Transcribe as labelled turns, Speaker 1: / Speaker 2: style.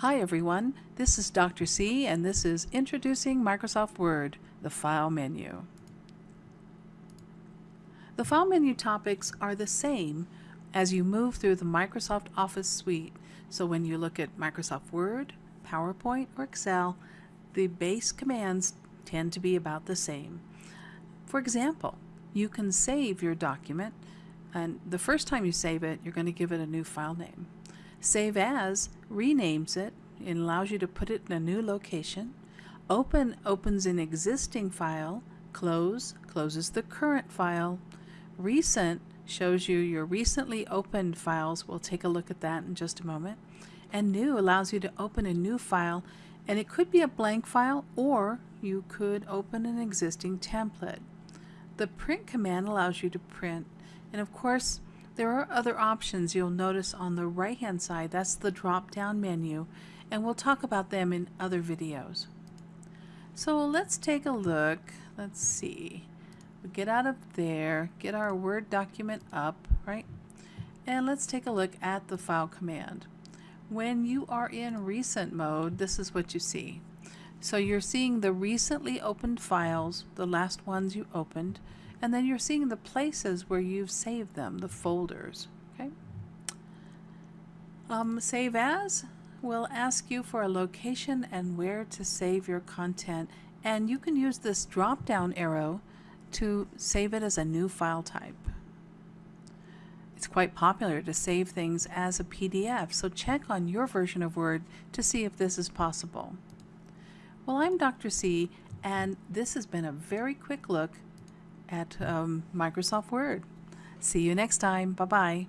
Speaker 1: Hi everyone, this is Dr. C and this is Introducing Microsoft Word, the File menu. The File menu topics are the same as you move through the Microsoft Office suite. So when you look at Microsoft Word, PowerPoint, or Excel, the base commands tend to be about the same. For example, you can save your document and the first time you save it, you're going to give it a new file name. Save As renames it and allows you to put it in a new location. Open opens an existing file. Close closes the current file. Recent shows you your recently opened files. We'll take a look at that in just a moment. And New allows you to open a new file and it could be a blank file or you could open an existing template. The print command allows you to print and of course there are other options you'll notice on the right hand side. That's the drop down menu and we'll talk about them in other videos. So let's take a look. Let's see. We get out of there, get our Word document up, right? And let's take a look at the file command. When you are in recent mode, this is what you see. So you're seeing the recently opened files, the last ones you opened, and then you're seeing the places where you've saved them, the folders. Okay. Um, save as will ask you for a location and where to save your content, and you can use this drop down arrow to save it as a new file type. It's quite popular to save things as a PDF, so check on your version of Word to see if this is possible. Well, I'm Dr. C, and this has been a very quick look at um, Microsoft Word. See you next time. Bye-bye.